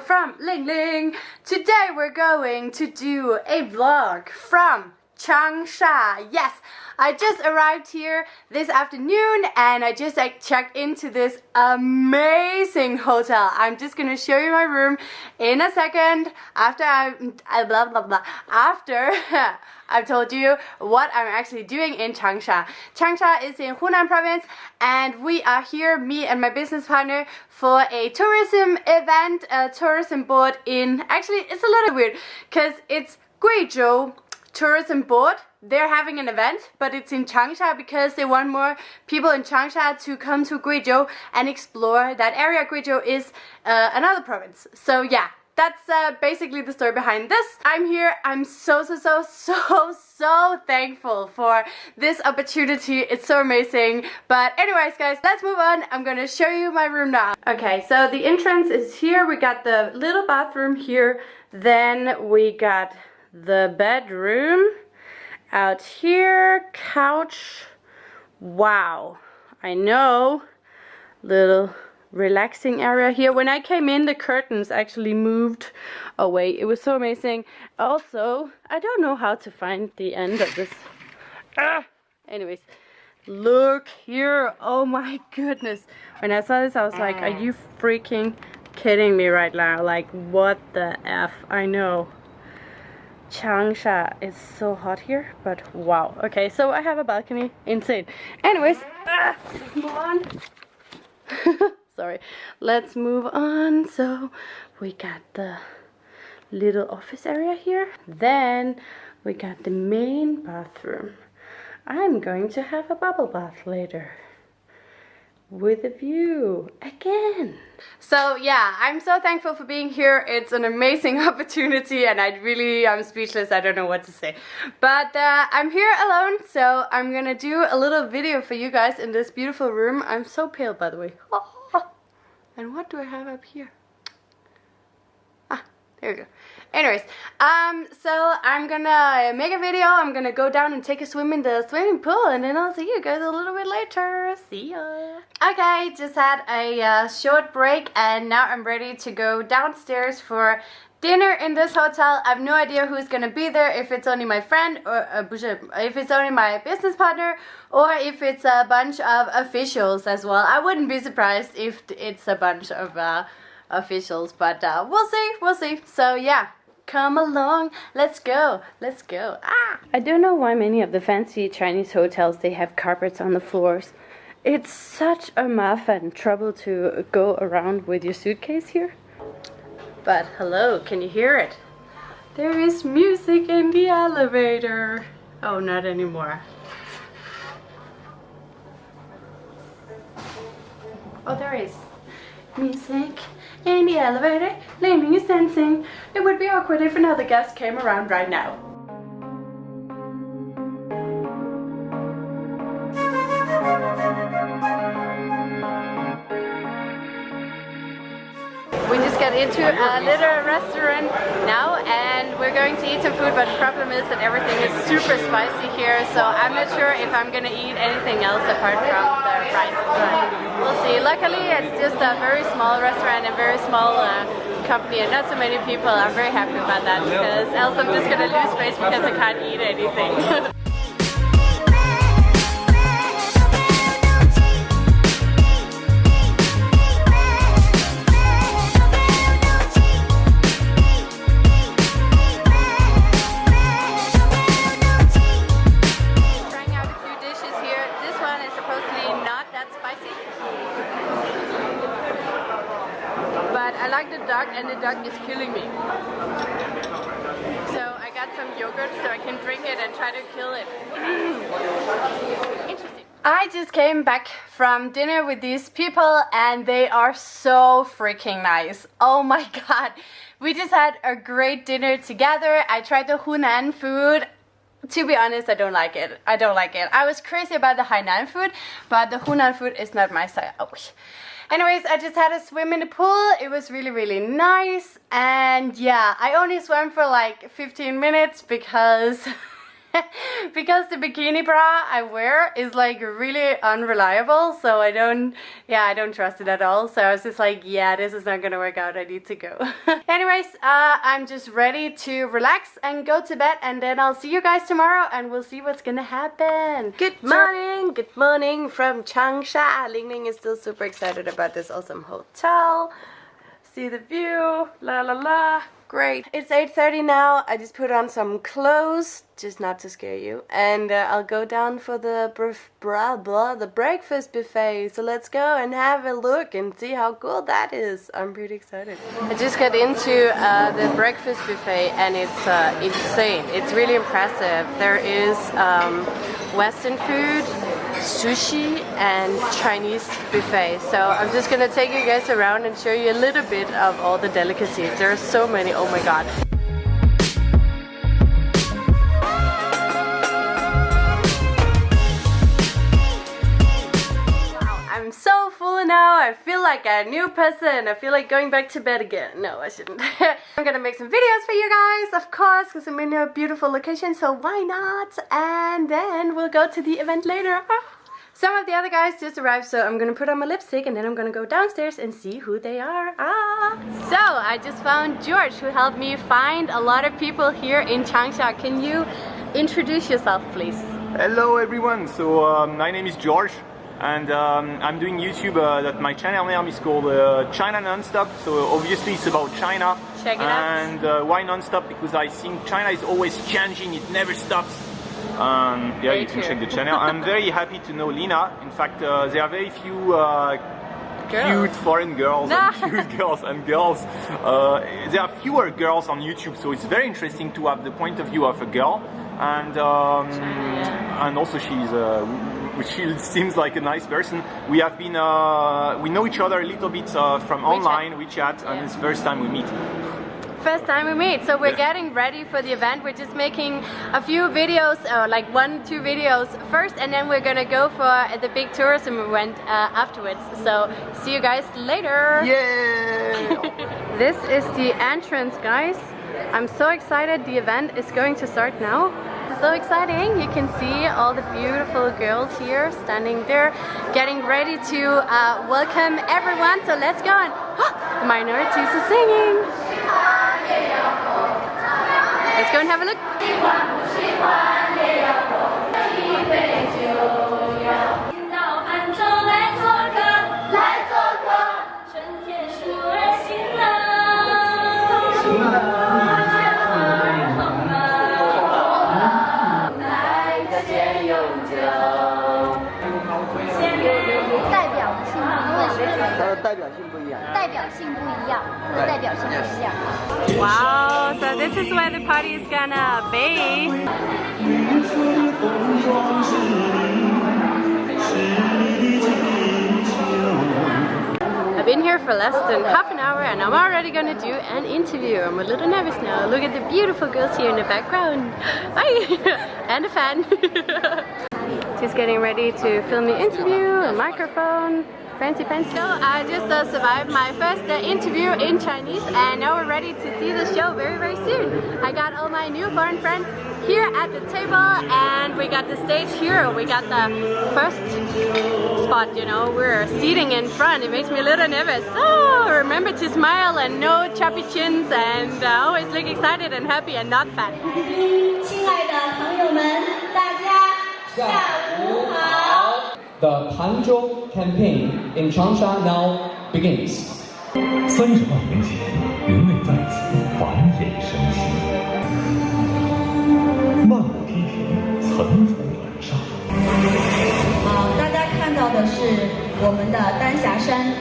from Ling Ling. Today we're going to do a vlog from Changsha. Yes, I just arrived here this afternoon and I just like checked into this amazing hotel. I'm just gonna show you my room in a second after I blah blah blah after I've told you what I'm actually doing in Changsha. Changsha is in Hunan province and we are here, me and my business partner, for a tourism event, a tourism board in, actually it's a little weird because it's Guizhou tourism board. They're having an event but it's in Changsha because they want more people in Changsha to come to Guizhou and explore that area. Guizhou is uh, another province. So yeah that's uh, basically the story behind this. I'm here, I'm so, so, so, so, so thankful for this opportunity. It's so amazing. But anyways, guys, let's move on. I'm gonna show you my room now. Okay, so the entrance is here. We got the little bathroom here. Then we got the bedroom out here couch wow I know little relaxing area here when I came in the curtains actually moved away it was so amazing also I don't know how to find the end of this ah! anyways look here oh my goodness when I saw this I was like are you freaking kidding me right now like what the F I know Changsha is so hot here, but wow. Okay, so I have a balcony. Insane. Anyways, ah, on. Sorry. Let's move on. So we got the little office area here. Then we got the main bathroom. I'm going to have a bubble bath later with a view again. So yeah, I'm so thankful for being here. It's an amazing opportunity and I really, I'm speechless. I don't know what to say. But uh, I'm here alone, so I'm gonna do a little video for you guys in this beautiful room. I'm so pale, by the way. Oh. And what do I have up here? Ah, there we go. Anyways, um, so I'm gonna make a video. I'm gonna go down and take a swim in the swimming pool and then I'll see you guys a little bit later. See ya. Okay, just had a uh, short break and now I'm ready to go downstairs for dinner in this hotel. I have no idea who's gonna be there, if it's only my friend or uh, if it's only my business partner or if it's a bunch of officials as well. I wouldn't be surprised if it's a bunch of uh, officials, but uh, we'll see, we'll see. So yeah, come along, let's go, let's go. Ah! I don't know why many of the fancy Chinese hotels, they have carpets on the floors. It's such a muff and trouble to go around with your suitcase here. But hello, can you hear it? There is music in the elevator. Oh, not anymore. Oh, there is music in the elevator. Ling is dancing. It would be awkward if another guest came around right now. Into a little restaurant now and we're going to eat some food but the problem is that everything is super spicy here so I'm not sure if I'm gonna eat anything else apart from the rice but we'll see. Luckily it's just a very small restaurant and very small uh, company and not so many people. I'm very happy about that because else I'm just gonna lose face because I can't eat anything. is killing me. So I got some yogurt so I can drink it and try to kill it. Interesting. I just came back from dinner with these people and they are so freaking nice. Oh my god. We just had a great dinner together. I tried the Hunan food to be honest, I don't like it. I don't like it. I was crazy about the Hainan food, but the Hunan food is not my style. Oh. Anyways, I just had a swim in the pool. It was really, really nice. And yeah, I only swam for like 15 minutes because because the bikini bra I wear is like really unreliable so I don't yeah I don't trust it at all. So I was just like yeah this is not gonna work out. I need to go. Anyways uh, I'm just ready to relax and go to bed and then I'll see you guys tomorrow and we'll see what's gonna happen. Good morning good morning from Changsha. Ling Ling is still super excited about this awesome hotel. See the view la la la Great. It's 8.30 now. I just put on some clothes, just not to scare you. And uh, I'll go down for the blah, blah, the breakfast buffet. So let's go and have a look and see how cool that is. I'm pretty excited. I just got into uh, the breakfast buffet and it's uh, insane. It's really impressive. There is um, Western food, sushi and Chinese buffet. So I'm just gonna take you guys around and show you a little bit of all the delicacies. There are so many, oh my god. Now. I feel like a new person. I feel like going back to bed again. No, I shouldn't. I'm gonna make some videos for you guys, of course, because I'm in a beautiful location, so why not? And then we'll go to the event later. Some of the other guys just arrived, so I'm gonna put on my lipstick and then I'm gonna go downstairs and see who they are. Ah! So, I just found George who helped me find a lot of people here in Changsha. Can you introduce yourself, please? Hello everyone, so um, my name is George and um, I'm doing YouTube uh, that my channel name is called uh, China Nonstop so obviously it's about China Check it and uh, why nonstop because I think China is always changing it never stops um, yeah, very you can true. check the channel. I'm very happy to know Lina. In fact, uh, there are very few uh, cute foreign girls and cute girls and girls. Uh, there are fewer girls on YouTube, so it's very interesting to have the point of view of a girl. And um, and also she's uh, she seems like a nice person. We have been uh, we know each other a little bit uh, from WeChat. online WeChat, yeah. and it's the first time we meet first time we meet. So we're getting ready for the event. We're just making a few videos, or like one, two videos first, and then we're gonna go for the big tourism event uh, afterwards. So see you guys later. Yeah. this is the entrance, guys. I'm so excited. The event is going to start now. So exciting. You can see all the beautiful girls here standing there getting ready to uh, welcome everyone. So let's go and oh, the minorities are singing. Let's go and have a look. Wow, so this is where the party is gonna be. I've been here for less than half an hour and I'm already gonna do an interview. I'm a little nervous now. Look at the beautiful girls here in the background. Bye! and a fan. Just getting ready to film the interview, a microphone. Fancy fancy. So I just uh, survived my first uh, interview in Chinese and now we're ready to see the show very very soon. I got all my new foreign friends here at the table and we got the stage here. We got the first spot, you know, we're seating in front. It makes me a little nervous. So remember to smile and no choppy chins and uh, always look excited and happy and not fat. 下午好。the Hangzhou campaign in Changsha now begins. 三十万年前，人类在此繁衍生息，漫无梯田，层层而上。好，大家看到的是我们的丹霞山。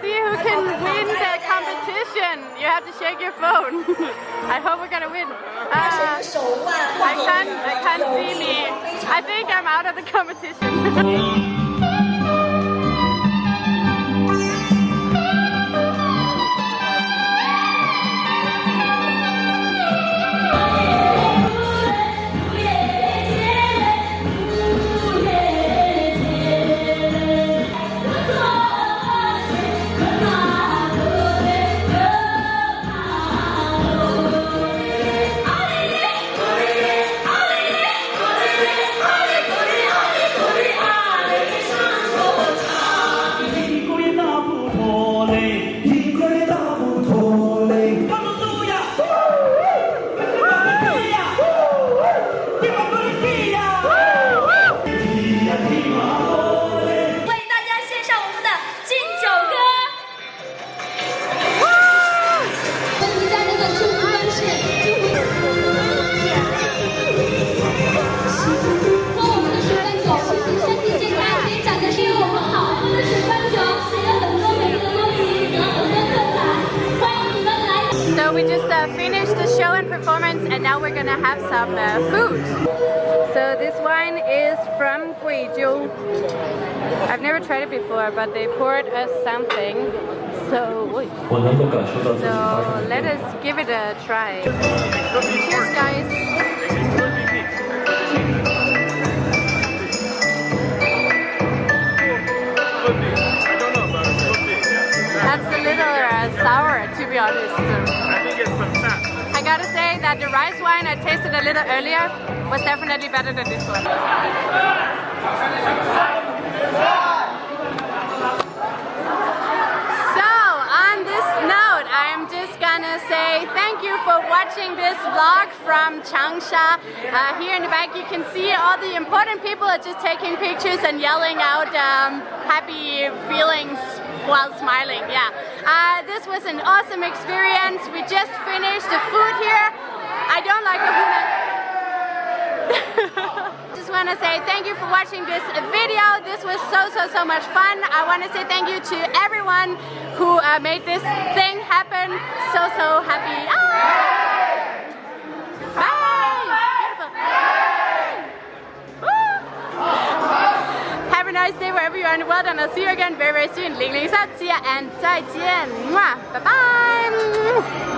See who can win the competition. You have to shake your phone. I hope we're gonna win. Uh, I can't, I can't see me. I think I'm out of the competition. 的 show and performance and now we're gonna have some uh, food. So this wine is from Guizhou. I've never tried it before but they poured us something. So, so let us give it a try. Cheers guys! That's a little uh, sour to be honest gotta say that the rice wine I tasted a little earlier was definitely better than this one. So, on this note, I'm just gonna say thank you for watching this vlog from Changsha. Uh, here in the back you can see all the important people are just taking pictures and yelling out um, happy feelings while smiling, yeah. Uh, this was an awesome experience. We just finished the food here. I don't like the food. just want to say thank you for watching this video. This was so, so, so much fun. I want to say thank you to everyone who uh, made this thing happen. So, so happy. Ah! nice day wherever you are in the world and I'll see you again very very soon. Ling Ling and 再见. Mwah. Bye bye.